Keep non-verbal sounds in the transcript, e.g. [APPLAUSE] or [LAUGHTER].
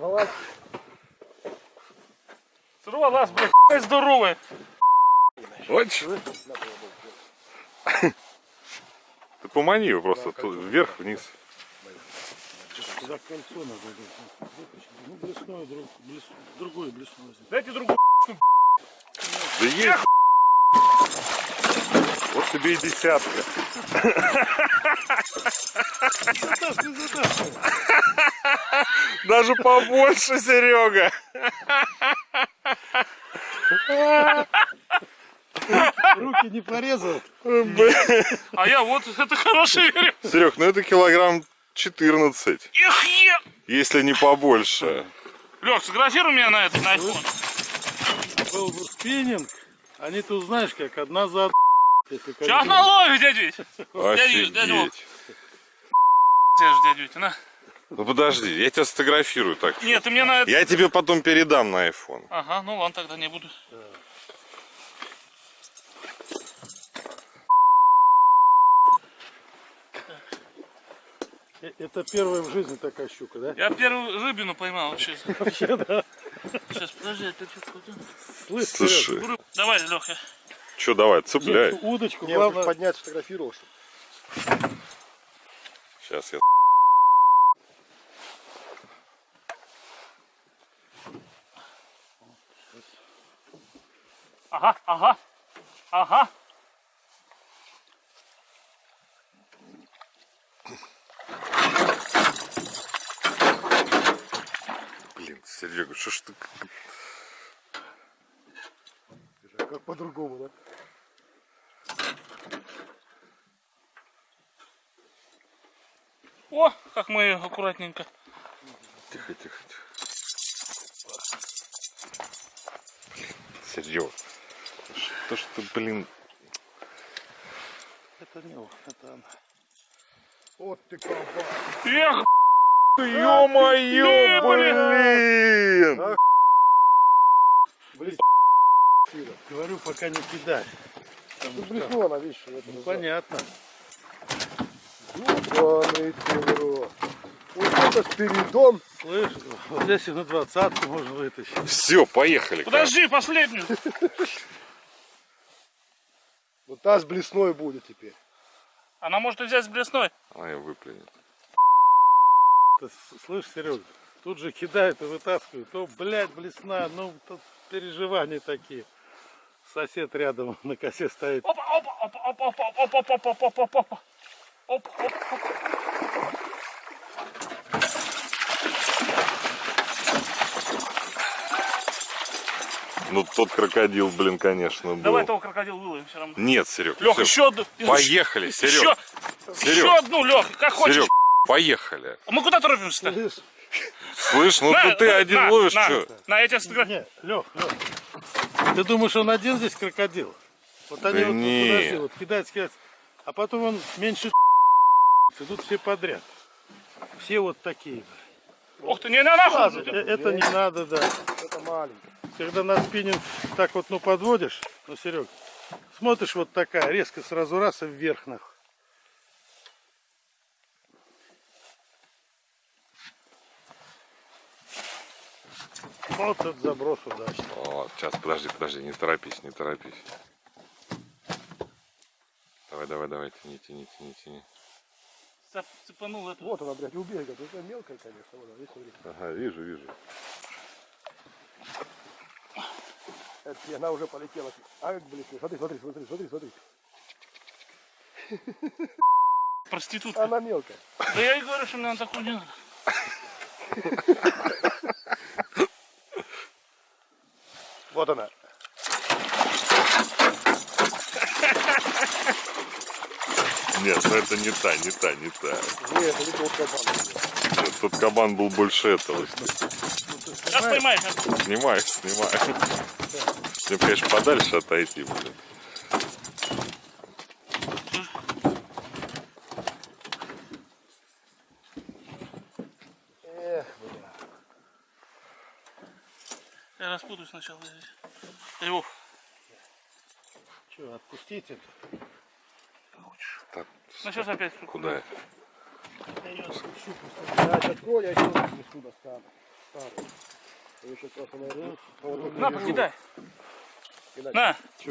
Вылазь. Сорвалась, блядь, какая здоровая. Очень. Ты помани его просто тут вверх, вниз. Туда кольцо надо. Ну, блесной, друг, блес, другой блесной. Дайте другую. Да есть. Вот тебе и десятка. Даже побольше, Серега. Руки не порезал. А я вот, это хороший. Серег, ну это килограмм 14, Эх, е. если не побольше. Лех, сфотографируй меня на этот, на iPhone. Был бы спиннинг, они тут знаешь как, одна за Сейчас наловим, дядя Вить. Дядя Вить. Тебе же, дядя Витя, на. Ну подожди, я тебя сфотографирую так. Нет, ты мне на это... Я тебе потом передам на iPhone. Ага, ну ладно, тогда не буду. Э, Это первая в жизни такая щука, да? Я первую рыбину поймал вообще. Вообще, да. Сейчас, подожди, опять что-то хотел. Слышь, Слушай, Рыб- Давай, Леха. что давай, цепляй. удочку, Не, главное, поднять, сфотографировал, что? Сейчас я... Ага, ага, ага. Блин, Серега, что ж ты... Как по-другому, да? О, как мы её аккуратненько. Тихо, тихо, тихо. Блин, Серега. Что блин... это не он, это она. Вот ты кабан. Эх, Ё-моё, блин! Блин, Говорю, пока не кидай. тут блеснула она, видишь, в этом. Понятно. Ебаный ты в. Вот это Спиридон. Слышь, вот здесь и на двадцатку можно вытащить. Все, поехали. подожди, последнюю. Вот та с блесной будет теперь. Она может взять с блесной. Она ее выплюнет. Ты слышь, Серега, тут же кидают и вытаскивают. То, блядь, блесна, ну, тут переживания такие. Сосед рядом на косе стоит. Опа, опа, опа, опа, опа, опа, опа, опа, опа, опа, опа. Опа, опа, опа. Ну, тот крокодил, блин, конечно, был. Давай того крокодил выловим все равно. Нет, Серег, Лех, еще одну. Поехали, Серег. Еще, Серег. еще одну, Лех, как хочешь. Серег, поехали. А мы куда торопимся-то? Слышь, ну На, ты, на, один на, ловишь, на, что? На, я тебя сфотографирую. Лех, Лех. Ты думаешь, он один здесь крокодил? Вот они Да вот, не. подожди, вот кидают, кидают. А потом он меньше [LAUGHS] идут все подряд. Все вот такие. Ух ты, не, не, нахуй. Э, Это не надо, да. это маленький. Когда на спиннинг так вот, ну, подводишь, ну, Серег, смотришь вот такая, резко сразу раз и вверх, нахуй. Вот этот заброс удачный. О, сейчас, подожди, подожди, не торопись, не торопись. Давай, давай, давай, тяни, тяни, тяни, тяни. Цеп- Цепанул это. Вот она, блядь, у берега. Это мелкая, конечно. Вот она, видишь, смотри. Ага, вижу, вижу. Это, она уже полетела. А, блин, смотри, смотри, смотри, смотри, смотри. Проститутка. Она мелкая. Да я и говорю, что мне на такую не надо. Вот она. Нет, ну это не та, не та, не та. Нет, это не тот кабан. Нет, тот кабан был больше этого. Сейчас поймаешь. сейчас. Снимай, снимай. Мне, конечно, подальше отойти, блин. Я распутаю сначала здесь. Вов, Че, отпустить это? Ну сейчас опять сука. Куда? Я ее отпущу. Да, это Коля, я еще раз сюда стану. Старый. Я сейчас вас оборву. На, покидай. На. Чего?